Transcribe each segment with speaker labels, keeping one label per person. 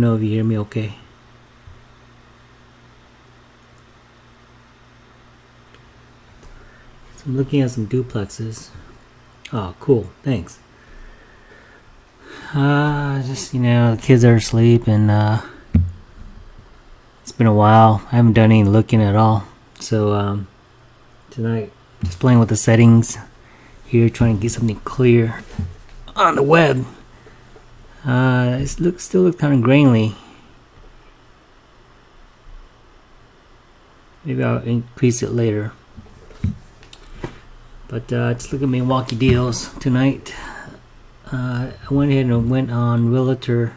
Speaker 1: know if you hear me okay. So I'm looking at some duplexes. Oh, cool. Thanks. Uh, just, you know, the kids are asleep and, uh, it's been a while. I haven't done any looking at all. So, um, tonight, just playing with the settings here, trying to get something clear on the web. Uh, it looks still looks kind of grainy. Maybe I'll increase it later. But uh, just look at Milwaukee deals tonight. Uh, I went ahead and went on Realtor.com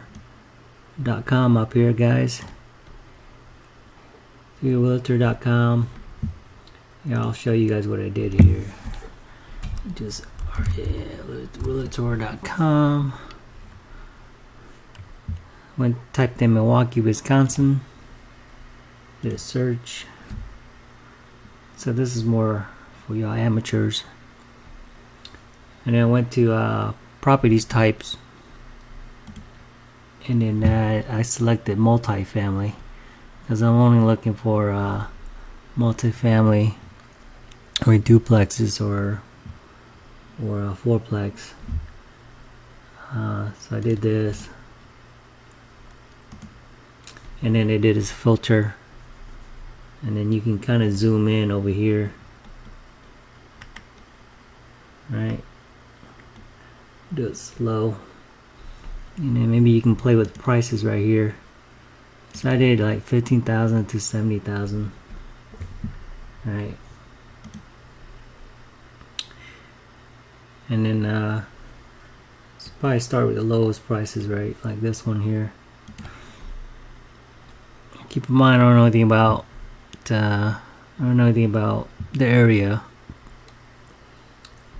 Speaker 1: up here, guys. Realtor.com. Yeah, I'll show you guys what I did here. Just Realtor.com. Went typed in Milwaukee, Wisconsin. Did a search. So this is more for y'all amateurs. And then I went to uh, properties types. And then uh, I selected multifamily. Because I'm only looking for uh, multifamily or duplexes or or a fourplex. Uh, so I did this and then they did is filter. And then you can kind of zoom in over here. Right? Do it slow. And then maybe you can play with prices right here. So I did like 15,000 to 70,000 right? And then uh probably start with the lowest prices right? Like this one here keep in mind I don't know anything about uh, I don't know anything about the area.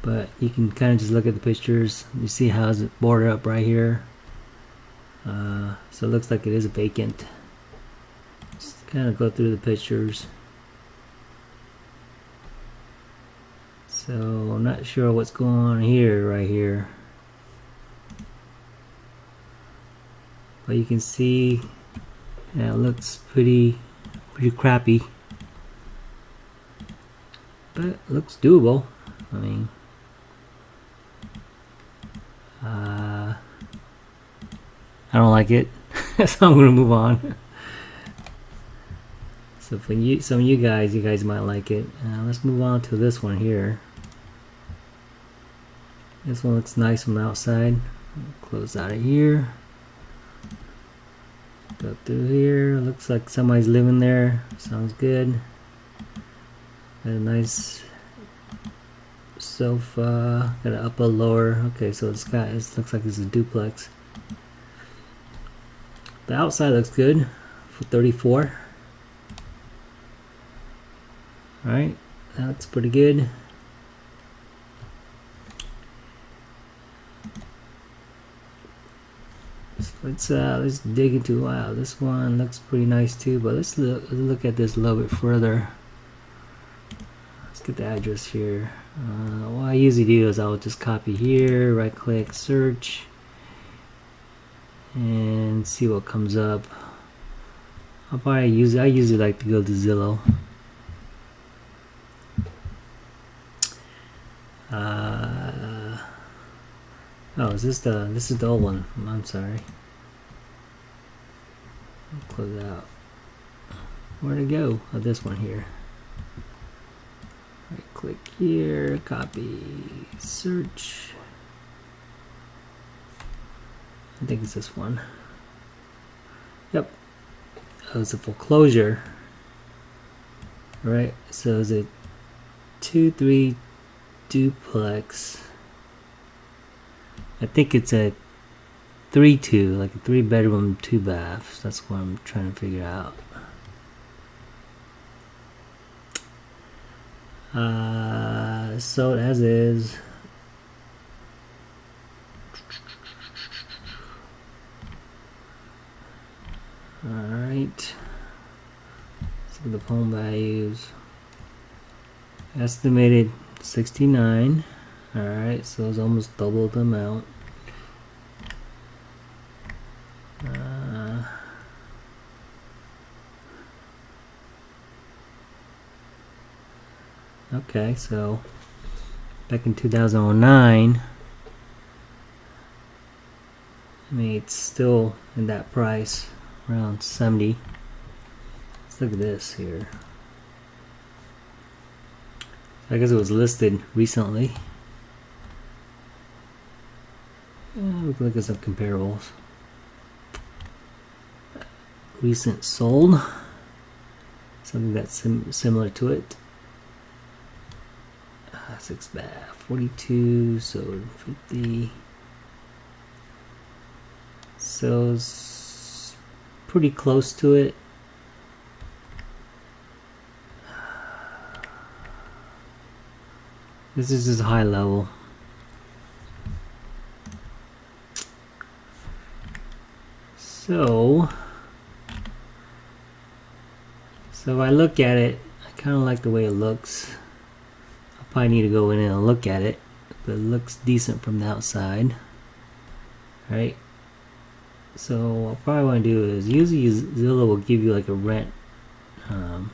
Speaker 1: But you can kind of just look at the pictures you see how it's boarded up right here. Uh, so it looks like it is vacant. Just kind of go through the pictures. So I'm not sure what's going on here right here. But you can see yeah, it looks pretty pretty crappy. But looks doable. I mean uh, I don't like it. so I'm gonna move on. so for you some of you guys, you guys might like it. Uh, let's move on to this one here. This one looks nice from the outside. Close out of here. Go through here. Looks like somebody's living there. Sounds good. Got a nice sofa. Got an upper lower. Okay, so it's got it looks like it's a duplex. The outside looks good for 34. Alright, that's pretty good. Let's uh let's dig into wow this one looks pretty nice too but let's look look at this a little bit further. Let's get the address here. Uh, what I usually do is I'll just copy here right click search and see what comes up. I'll probably use I usually like to go to Zillow. Uh, oh is this the this is the old one. I'm sorry close out. Where to go? Oh, this one here. Right click here, copy, search. I think it's this one. Yep. Oh, it's a foreclosure. Right, so is it 2-3 duplex? I think it's a three two, like a three bedroom, two baths. That's what I'm trying to figure out. Uh, so as is. Alright. So the home values. Estimated 69. Alright, so it's almost double the amount. Uh, okay, so back in 2009, I mean, it's still in that price, around 70. Let's look at this here. I guess it was listed recently. Uh, we can look at some comparables. Recent sold. Something that's sim similar to it. Uh, six bath, 42, so 50. So pretty close to it. This is his high level. So, so if I look at it, I kind of like the way it looks. I probably need to go in and look at it, but it looks decent from the outside. Right? So what I probably want to do is usually Zillow will give you like a rent um,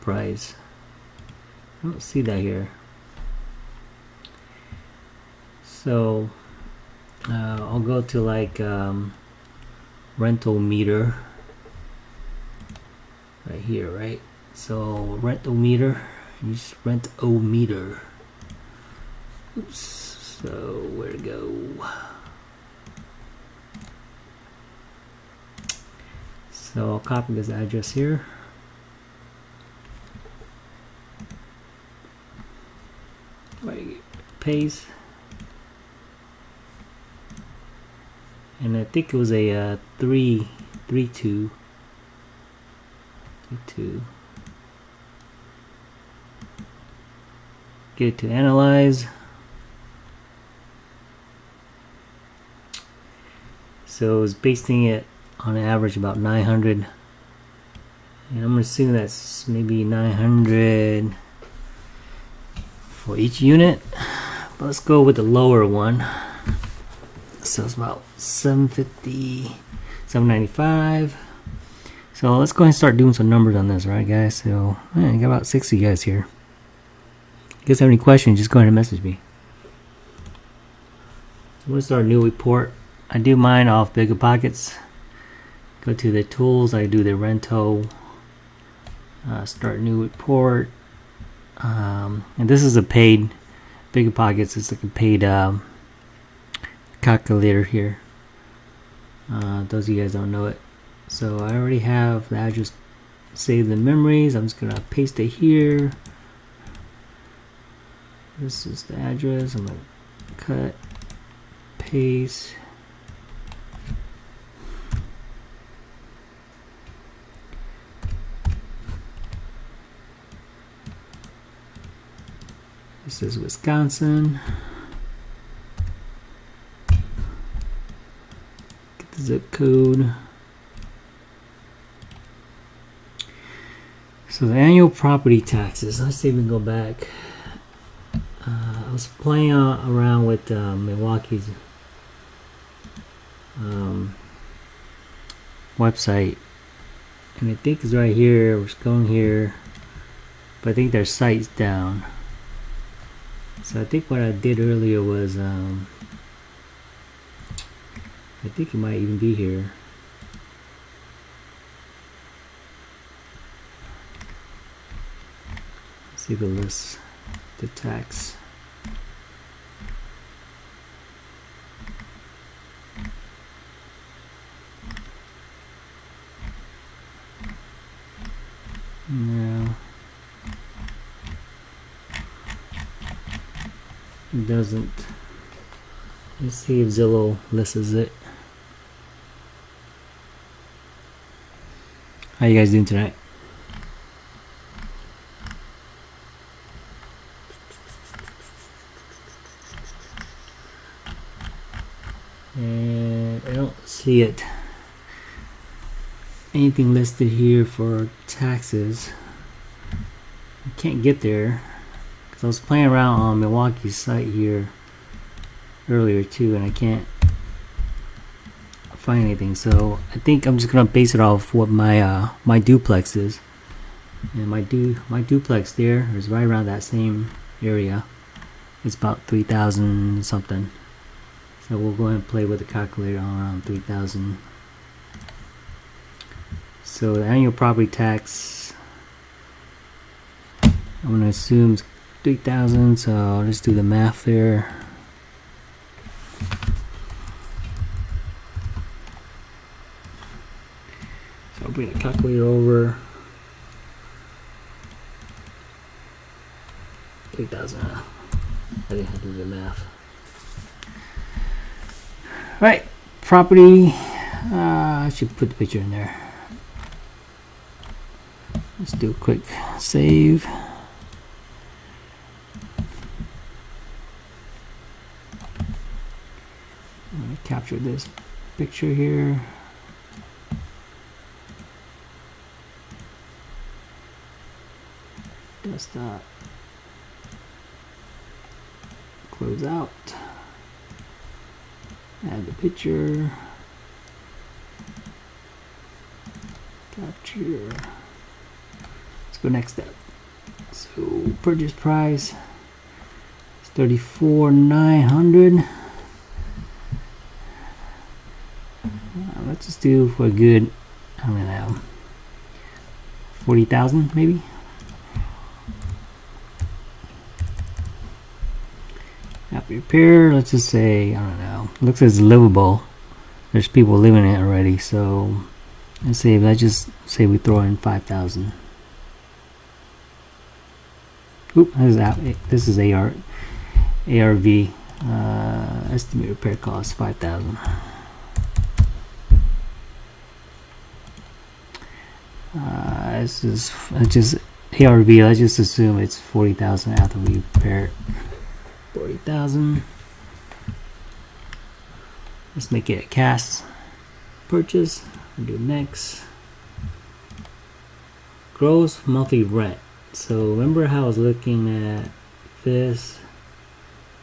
Speaker 1: price. I don't see that here. So uh, I'll go to like um, rental meter right here, right? So rental meter, you just rent o meter. Oops. So where to go? So I'll copy this address here. Right, paste. and I think it was a uh, three, three two, two. Get it to analyze. So it's basing it on average about 900 and I'm assuming that's maybe 900 for each unit but let's go with the lower one so it's about 750 795 so let's go ahead and start doing some numbers on this right guys? So man, got about 60 guys here. If you guys have any questions just go ahead and message me. So I'm to start a new report. I do mine off bigger pockets. Go to the tools I do the rento uh, start new report. Um, and this is a paid bigger pockets it's like a paid um, calculator here. Uh, those of you guys don't know it so I already have the address saved in memories. I'm just gonna paste it here. This is the address. I'm gonna cut paste. This is Wisconsin. Get the zip code. So the annual property taxes, let's can go back. Uh, I was playing around with uh, Milwaukee's um, website and I think it's right here, we're going here, but I think their site's down. So I think what I did earlier was, um, I think it might even be here. See the tax. No. It doesn't. Let's see if Zillow lists it. How you guys doing tonight? And I don't see it. Anything listed here for taxes. I can't get there. Because I was playing around on Milwaukee's site here earlier too and I can't find anything so I think I'm just gonna base it off what my uh, my duplex is And my du my duplex there is right around that same area. It's about 3,000 something. So we'll go ahead and play with the calculator on around 3,000. So the annual property tax, I'm going to assume 3,000, so I'll just do the math there. So I'll bring the calculator over. 3,000. I didn't have to do the math. Right, property. Uh, I should put the picture in there. Let's do a quick save. I'm gonna capture this picture here. Does that Close out. Add the picture. Capture. Let's go next step. So purchase price is thirty-four nine hundred. Uh, let's just do for a good. Gonna have forty thousand maybe. After repair, let's just say I don't know. Looks as livable. There's people living in it already, so let's say let's just say we throw in five thousand. Oop, this is, a- this is AR, ARV. Uh, estimate repair cost 5000 uh, This is just ARV. Let's just assume it's 40000 after we repair it. 40000 Let's make it a cast purchase. Do next. Gross monthly rent. So remember how I was looking at this?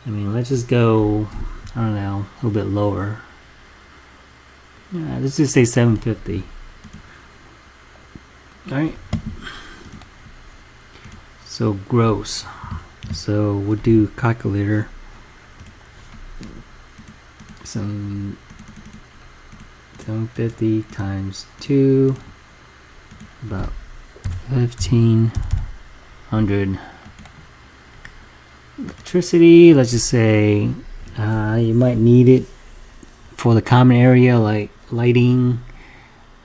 Speaker 1: I mean, let's just go, I don't know, a little bit lower. Yeah, let's just say 750. Alright. So gross. So we'll do calculator. Some 750 times 2 about 1500 electricity let's just say uh, you might need it for the common area like lighting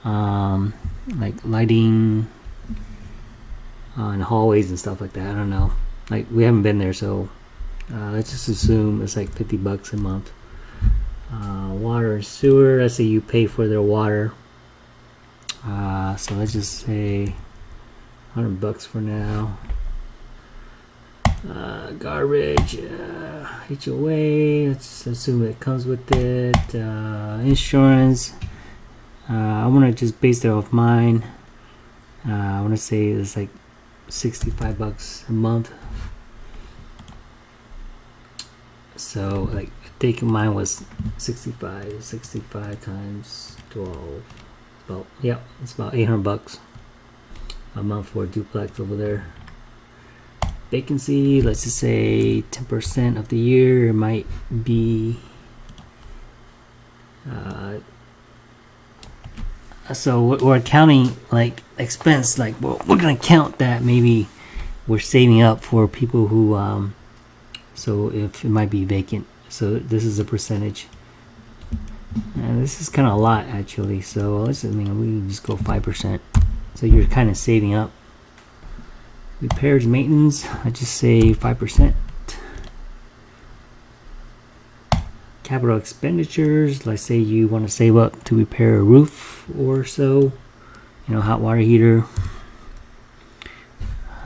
Speaker 1: um, like lighting on hallways and stuff like that I don't know. Like we haven't been there so uh, let's just assume it's like 50 bucks a month uh, water and sewer let's say you pay for their water. Uh, so let's just say 100 bucks for now. Uh, garbage uh, HOA let's assume it comes with it. Uh, insurance. Uh, I want to just base it off mine. I want to say it's like 65 bucks a month. So like I think mine was 65 65 times 12 about yeah it's about 800 bucks. A month for a duplex over there. Vacancy let's just say 10% of the year might be uh, so we're- counting like expense like we're, we're gonna count that maybe we're saving up for people who um so if it might be vacant so this is a percentage. And this is kind of a lot actually. So let's I mean we just go five percent. So you're kind of saving up. Repairs maintenance I just say five percent. Capital expenditures let's say you want to save up to repair a roof or so. You know hot water heater.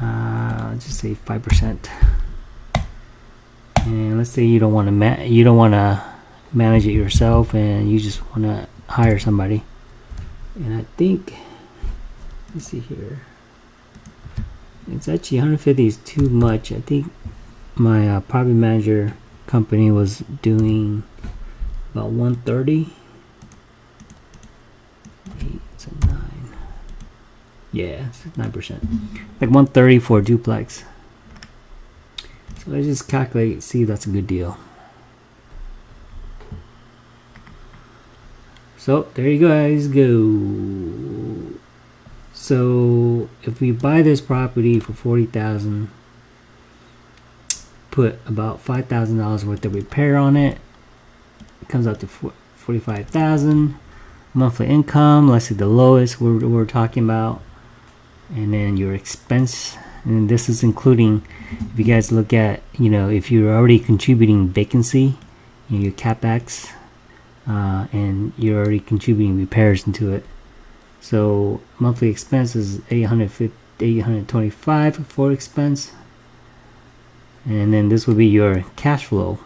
Speaker 1: Uh, just say five percent and let's say you don't want to you don't want to manage it yourself and you just want to hire somebody. And I think let's see here. It's actually 150 is too much. I think my uh, property manager company was doing about 130 eight nine. Yeah, nine percent. Like one thirty for duplex. Let's just calculate, see if that's a good deal. So there you guys go. So if we buy this property for forty thousand, put about five thousand dollars worth of repair on it, it comes out to forty-five thousand. Monthly income, let's see the lowest we're, we're talking about, and then your expense, and this is including if you guys look at you know if you're already contributing vacancy, know, your capex, uh, and you're already contributing repairs into it. So monthly expense is 825 for expense. And then this will be your cash flow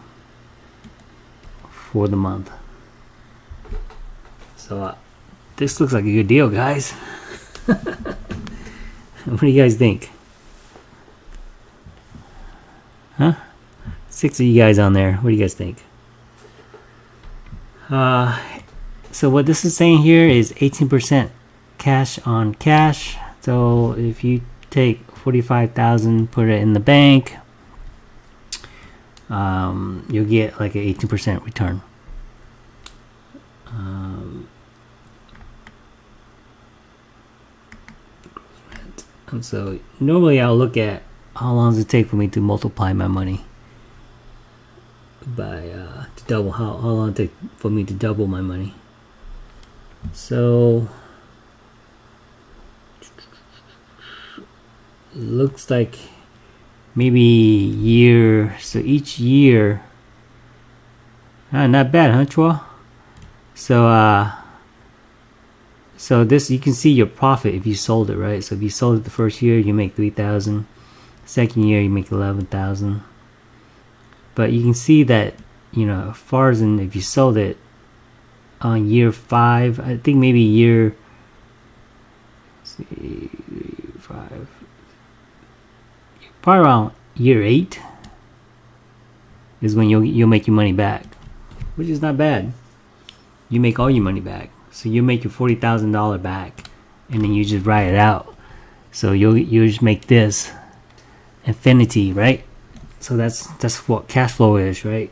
Speaker 1: for the month. So uh, this looks like a good deal, guys. what do you guys think? Huh? Six of you guys on there. What do you guys think? Uh, so what this is saying here is 18% cash on cash. So if you take 45,000, put it in the bank, um, you'll get like an 18% return. Um, and so normally I'll look at how long does it take for me to multiply my money? By uh, to double how, how long it take for me to double my money? So looks like maybe year so each year ah, not bad huh Chua? so uh so this you can see your profit if you sold it right? So if you sold it the first year you make 3000 second year you make 11,000 but you can see that you know far as if you sold it on year five I think maybe year see, five probably around year eight is when you'll you'll make your money back which is not bad. You make all your money back. So you make your forty thousand dollar back and then you just write it out. So you'll you just make this infinity, right? So that's that's what cash flow is, right?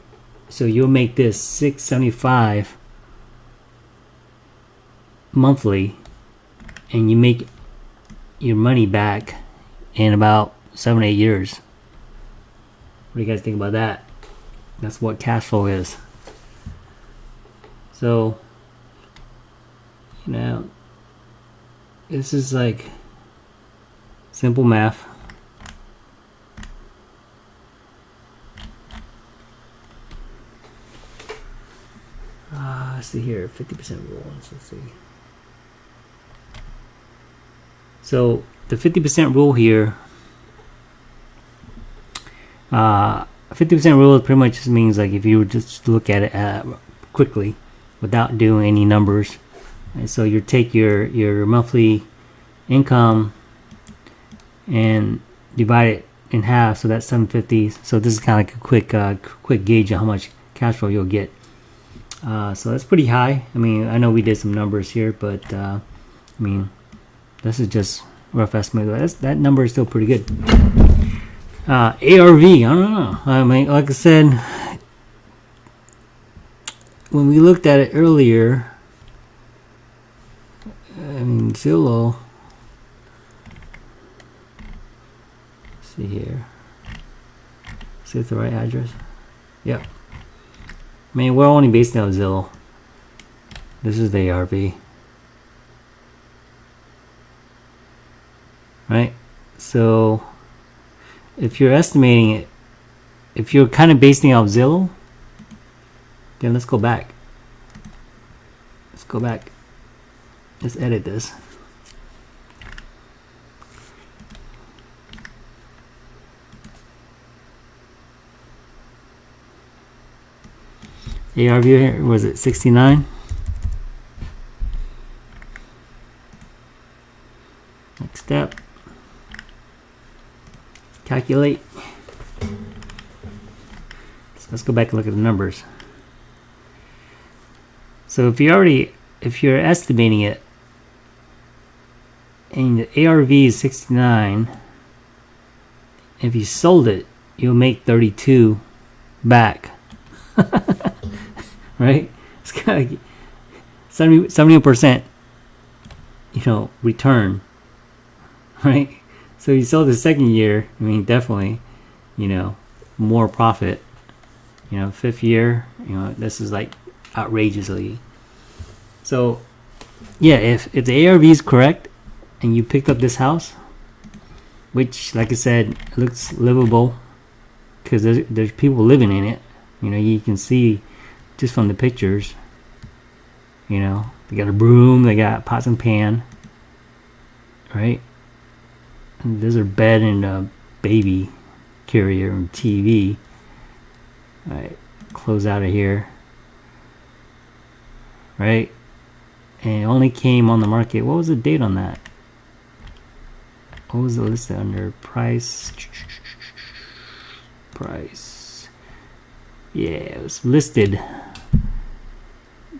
Speaker 1: So you'll make this 675 monthly and you make your money back in about seven, eight years. What do you guys think about that? That's what cash flow is. So, you know, this is like simple math. Let's see here 50% rule let's see so the 50% rule here 50% uh, rule pretty much just means like if you just look at it uh, quickly without doing any numbers. And so you take your your monthly income and divide it in half so that's 750 so this is kind of like a quick uh, quick gauge of how much cash flow you'll get uh, so that's pretty high. I mean, I know we did some numbers here, but uh, I mean, this is just rough estimate. That's, that number is still pretty good. Uh, ARV, I don't know. I mean, like I said, when we looked at it earlier, I mean, Zillow. see here. See if the right address. Yep. I mean, we're only based on Zillow. This is the ARV. Right? So, if you're estimating it, if you're kind of basing off Zillow, then let's go back. Let's go back. Let's edit this. ARV here was it 69 next step. Calculate. So let's go back and look at the numbers. So if you already if you're estimating it and the ARV is 69 if you sold it you'll make 32 back right? It's kind of 70 percent you know return right? So you sell the second year I mean definitely you know more profit. You know fifth year you know this is like outrageously. So yeah if if the ARV is correct and you picked up this house which like I said looks livable because there's, there's people living in it you know you can see just from the pictures you know? They got a broom they got pots and pan right? And there's a bed and a baby carrier and TV all right close out of here. Right? And it only came on the market what was the date on that? What was the list under price? Price yeah it was listed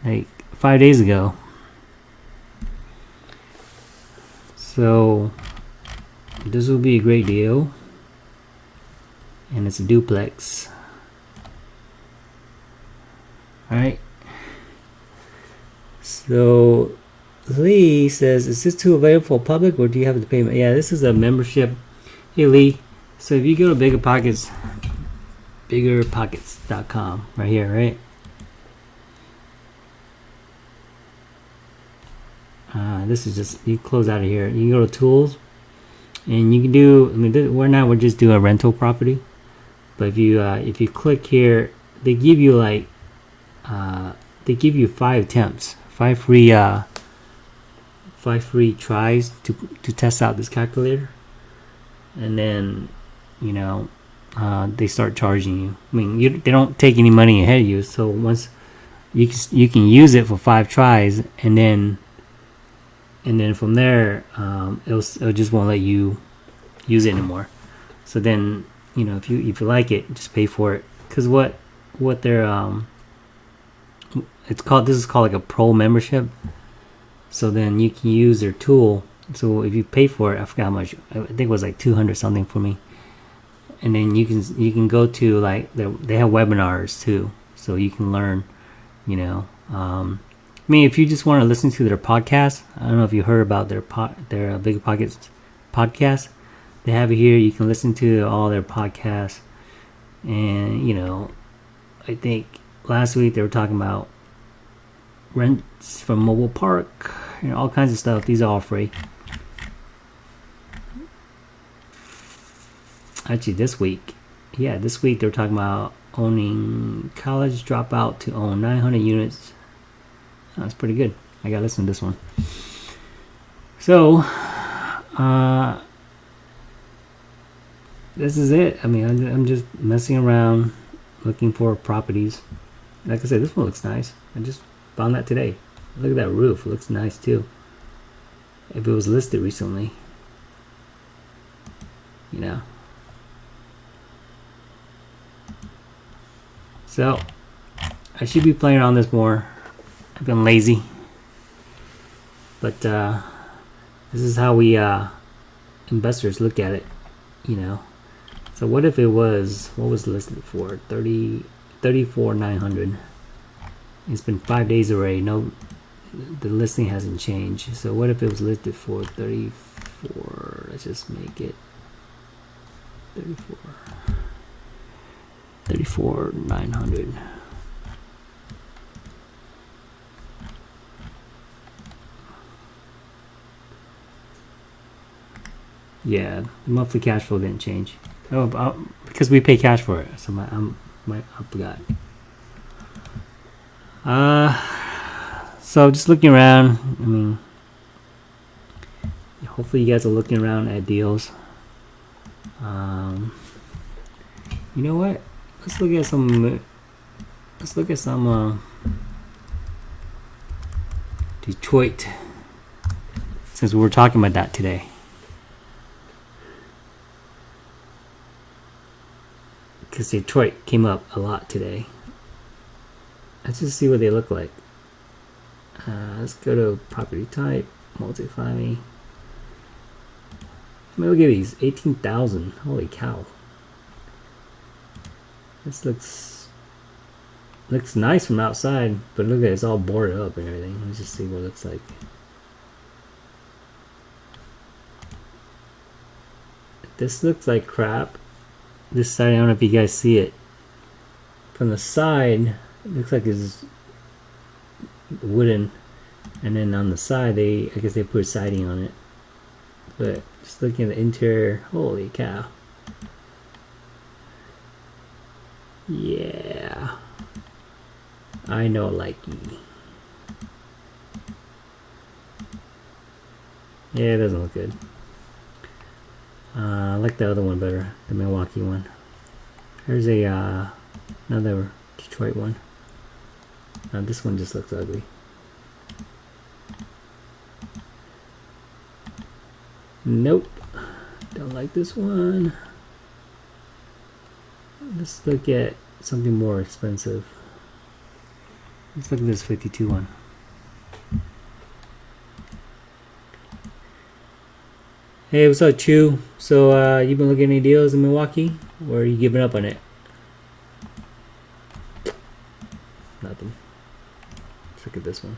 Speaker 1: like five days ago. So this will be a great deal. And it's a duplex. Alright. So Lee says, is this too available for public or do you have to pay? Yeah, this is a membership. Hey Lee, so if you go to Bigger Pockets, biggerpockets.com right here, right? Uh, this is just, you close out of here. You can go to tools and you can do, I mean, this, we're not, we're just doing a rental property. But if you, uh, if you click here, they give you like, uh, they give you five attempts, five free, uh, five free tries to, to test out this calculator and then you know uh, they start charging you. I mean you, they don't take any money ahead of you so once you can, you can use it for five tries and then and then from there um, it'll, it'll just won't let you use it anymore. So then you know if you if you like it just pay for it. Because what what they're um it's called this is called like a pro membership. So then you can use their tool. So if you pay for it I forgot how much I think it was like 200 something for me and then you can you can go to like they have webinars too so you can learn you know um, I mean if you just want to listen to their podcast I don't know if you heard about their pot their uh, Bigger Pockets podcast. They have it here you can listen to all their podcasts. And you know I think last week they were talking about rents from mobile park you know all kinds of stuff. These are all free actually this week yeah this week they're talking about owning college dropout to own 900 units that's pretty good I gotta listen to this one so uh this is it I mean I'm, just messing around looking for properties like I said this one looks nice I just Found that today. Look at that roof. It looks nice too. If it was listed recently. You know. So, I should be playing on this more. I've been lazy. But, uh, this is how we, uh, investors look at it, you know. So what if it was, what was listed for? 30, 34, 900. It's been five days already. No, the listing hasn't changed. So what if it was listed for 34? Let's just make it 34. 34 900. Yeah, the monthly cash flow didn't change. Oh, uh, because we pay cash for it. So my, I'm, my, I forgot. Uh, so just looking around. I mean, hopefully you guys are looking around at deals. Um, you know what? Let's look at some. Let's look at some uh, Detroit. Since we were talking about that today. Because Detroit came up a lot today. Let's just see what they look like. Uh, let's go to property type, multifamily. I mean, look at these, 18,000. Holy cow. This looks looks nice from outside, but look at it, it's all boarded up and everything. Let's just see what it looks like. This looks like crap. This side, I don't know if you guys see it. From the side, it looks like it's wooden. And then on the side, they I guess they put siding on it. But just looking at the interior, holy cow. Yeah. I know likey. Yeah, it doesn't look good. Uh, I like the other one better, the Milwaukee one. Here's a uh, another Detroit one. Uh, this one just looks ugly. Nope. Don't like this one. Let's look at something more expensive. Let's look at this 52 one. Hey, what's up, Chew? So, uh, you been looking at any deals in Milwaukee? Or are you giving up on it? Nothing. Let's look at this one.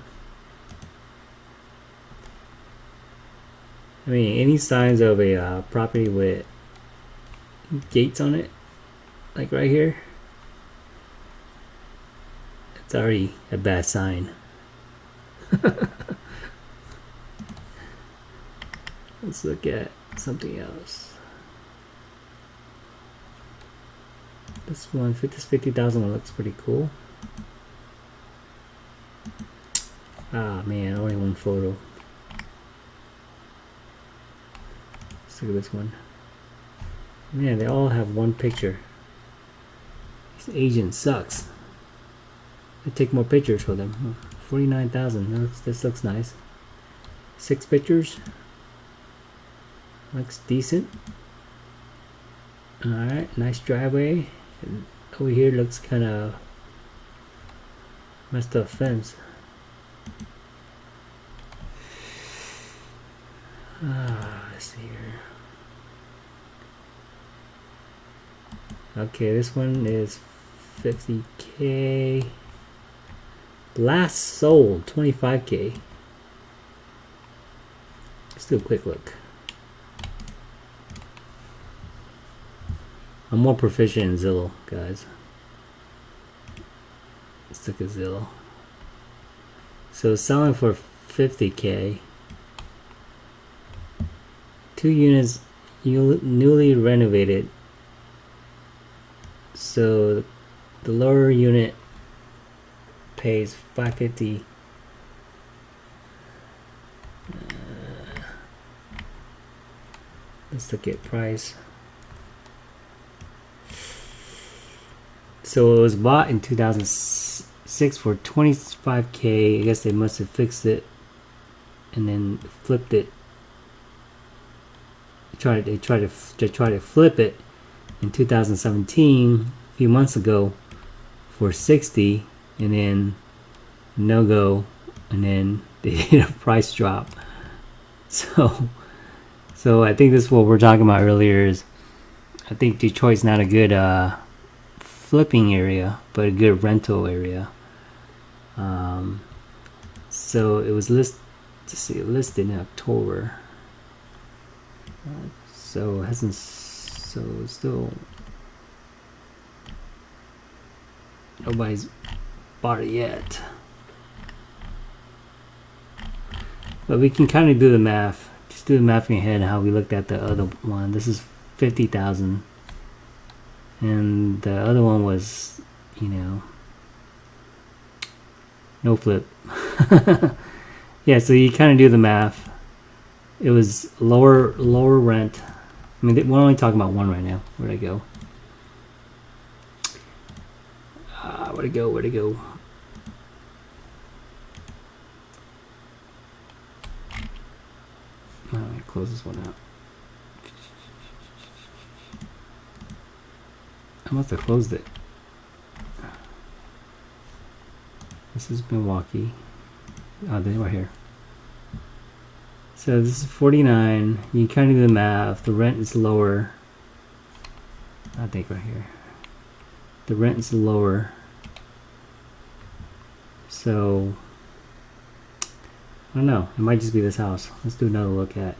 Speaker 1: I mean, any signs of a uh, property with gates on it, like right here, it's already a bad sign. Let's look at something else. This one, this 50,000 one looks pretty cool. Ah man, only one photo. Let's look at this one. Man, they all have one picture. This agent sucks. I take more pictures for them. 49,000. This looks nice. Six pictures. Looks decent. Alright, nice driveway. And over here looks kind of messed up fence. Ah, let's see here. Okay, this one is 50k. Last sold 25k. Let's do a quick look. I'm more proficient in Zillow, guys. Let's look at Zillow. So selling for 50k. Two units newly renovated. So the lower unit pays 550 uh, let's look at price So it was bought in 2006 for 25k. I guess they must have fixed it and then flipped it. Tried they tried to they tried to flip it in 2017 a few months ago for 60 and then no go and then they did a price drop. So so I think this is what we're talking about earlier is I think Detroit's not a good uh flipping area, but a good rental area. Um, so it was list to see listed in October. Uh, so hasn't so still nobody's bought it yet. But we can kind of do the math. Just do the math in your head how we looked at the other one. This is 50,000 and the other one was you know no flip yeah so you kind of do the math it was lower lower rent I mean we're only talking about one right now where'd I go where'd it go where'd it go me close this one out I must have closed it. This is Milwaukee. Oh, they were here. So this is 49. You kind of do the math. The rent is lower. I think right here. The rent is lower. So I don't know. It might just be this house. Let's do another look at.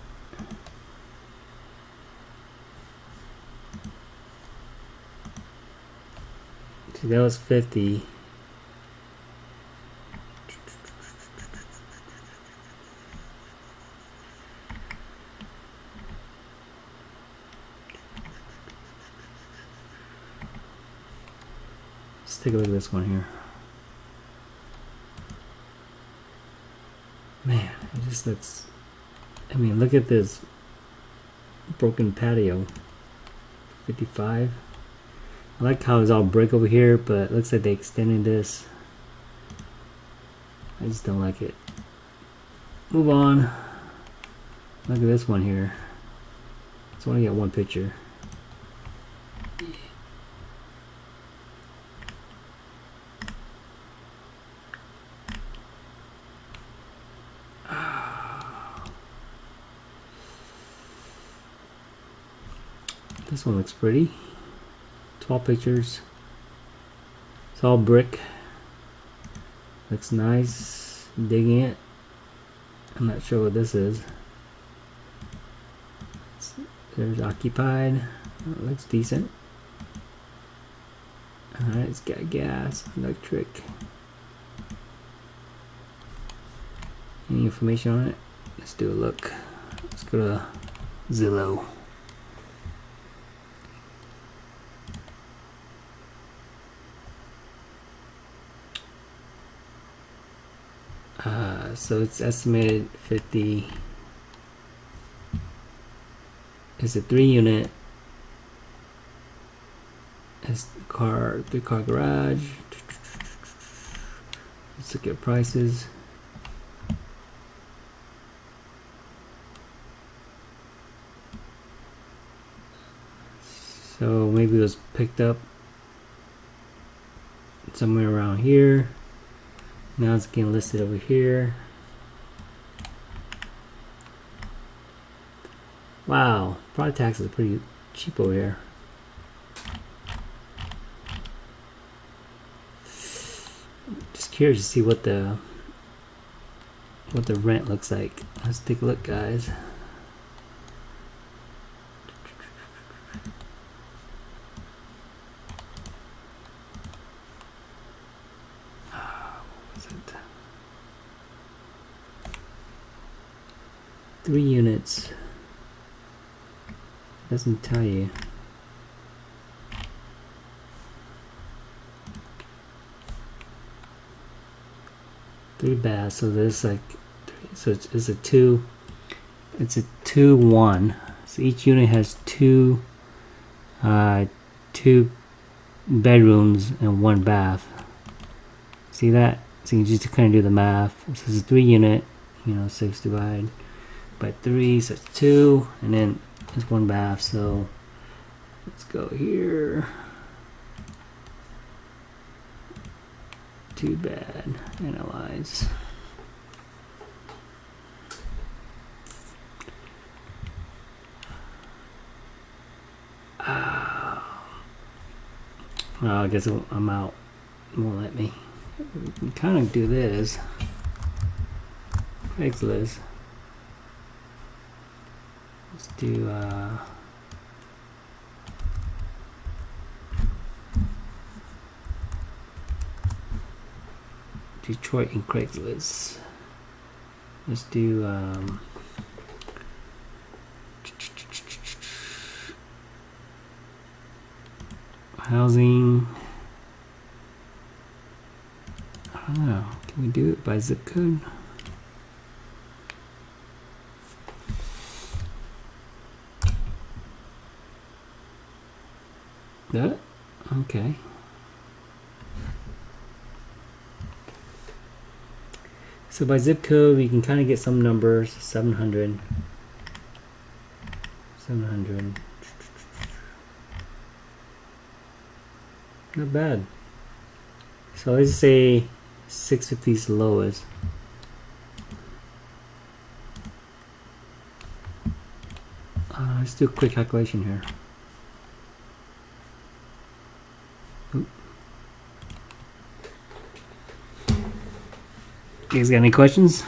Speaker 1: See, that was 50. Let's take a look at this one here. Man, it just looks. I mean, look at this broken patio. 55. I like how it's all brick over here, but it looks like they extended this. I just don't like it. Move on. Look at this one here. So I only got one picture. One looks pretty. 12 pictures. It's all brick. Looks nice. Digging it. I'm not sure what this is. There's occupied. Looks decent. Alright, it's got gas, electric. Any information on it? Let's do a look. Let's go to Zillow. Uh, so it's estimated 50 it's a three unit? It's car three car garage. Let's look at prices. So maybe it was picked up somewhere around here now it's getting listed over here. Wow, product taxes are pretty cheap over here. Just curious to see what the what the rent looks like. Let's take a look, guys. Three units. Doesn't tell you. Three baths so there's like so it's, it's a two it's a two one. So each unit has two uh, two bedrooms and one bath. See that? So you just kind of do the math. So it's a three unit you know six divided by three, so it's two, and then it's one bath, so let's go here. Too bad, analyze. Uh, well, I guess I'm out. Won't let me. We kind of do this. Craigslist. Let's do uh, Detroit and Craigslist. Let's do um, housing. I don't know. Can we do it by zip code? That? Okay. So by zip code, we can kind of get some numbers. 700. 700. Not bad. So let's say 650 is lowest. Uh, let's do a quick calculation here. You guys got any questions?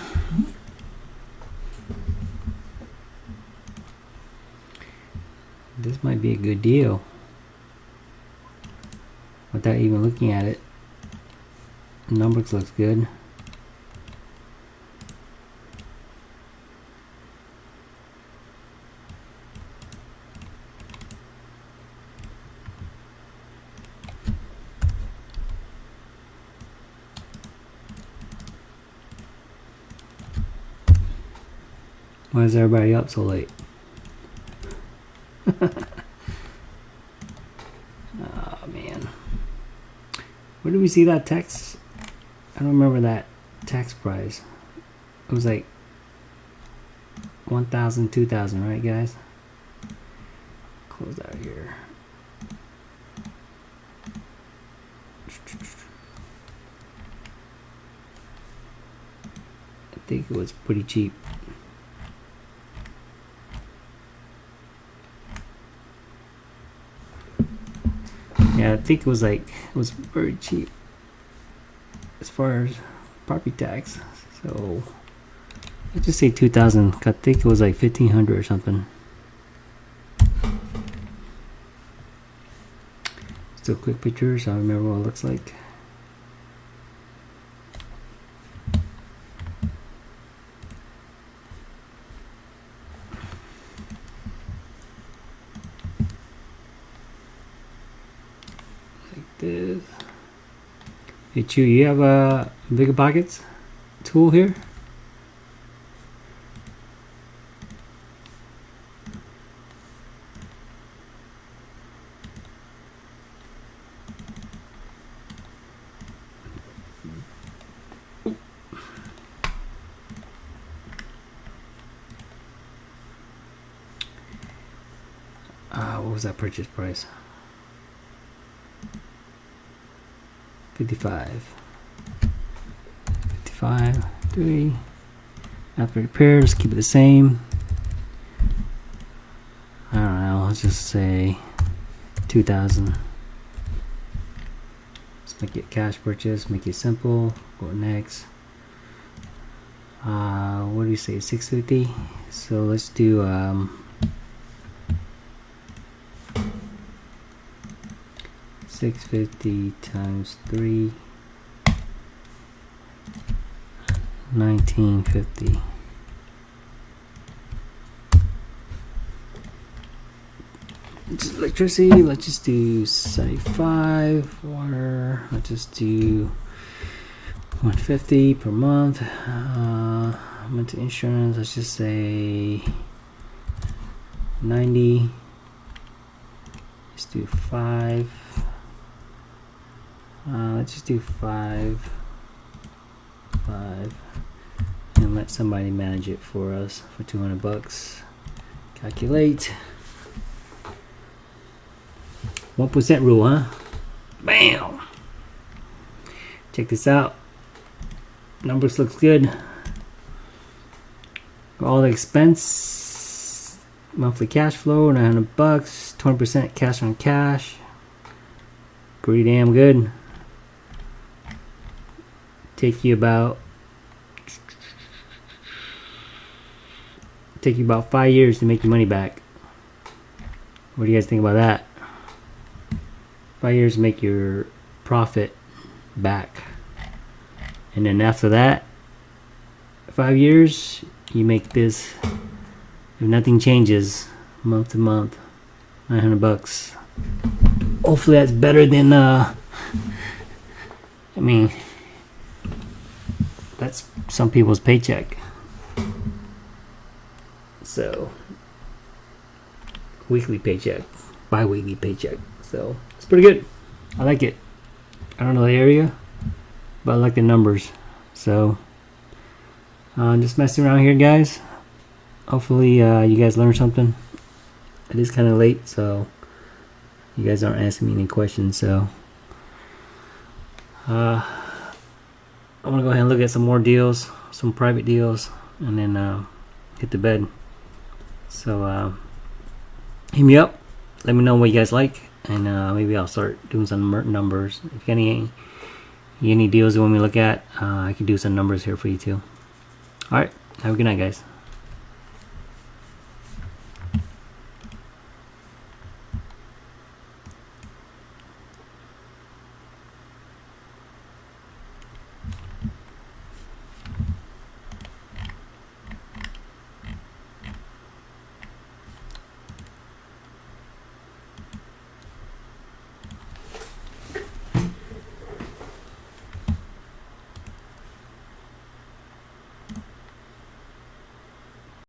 Speaker 1: This might be a good deal. Without even looking at it. Numbers looks good. Why is everybody up so late? oh man. Where did we see that text? I don't remember that tax price. It was like 1,000, 2,000, right guys? Close out here. I think it was pretty cheap. Yeah, I think it was like it was very cheap as far as property tax. So let's just say 2000. I think it was like 1500 or something. Still quick pictures. I remember what it looks like. Like this. Chew, you have a BiggerPockets tool here? Uh, what was that purchase price? 55 55 3 after repairs keep it the same. I don't know let's just say 2000 let's make it cash purchase make it simple go next. Uh, what do you say 650 so let's do um, Six fifty times three. Nineteen fifty. Electricity, let's just do 75. Water, let's just do 150 per month. Uh, to insurance, let's just say 90. Let's do 5. Uh, let's just do five, five, and let somebody manage it for us for 200 bucks. Calculate. 1% rule, huh? Bam! Check this out. Numbers looks good. All the expense, monthly cash flow, 900 bucks, 20% cash on cash. Pretty damn good take you about take you about five years to make your money back. What do you guys think about that? Five years to make your profit back. And then after that, five years, you make this, if nothing changes, month to month, 900 bucks. Hopefully that's better than, uh, I mean, that's some people's paycheck. So, weekly paycheck, bi-weekly paycheck. So, it's pretty good. I like it. I don't know the area, but I like the numbers. So, uh, just messing around here, guys. Hopefully, uh, you guys learned something. It is kind of late, so you guys aren't asking me any questions. So, uh, I'm gonna go ahead and look at some more deals, some private deals, and then uh, hit the bed. So, uh, hit me up. Let me know what you guys like, and uh, maybe I'll start doing some numbers. If any any deals you want me to look at, uh, I can do some numbers here for you too. All right, have a good night, guys.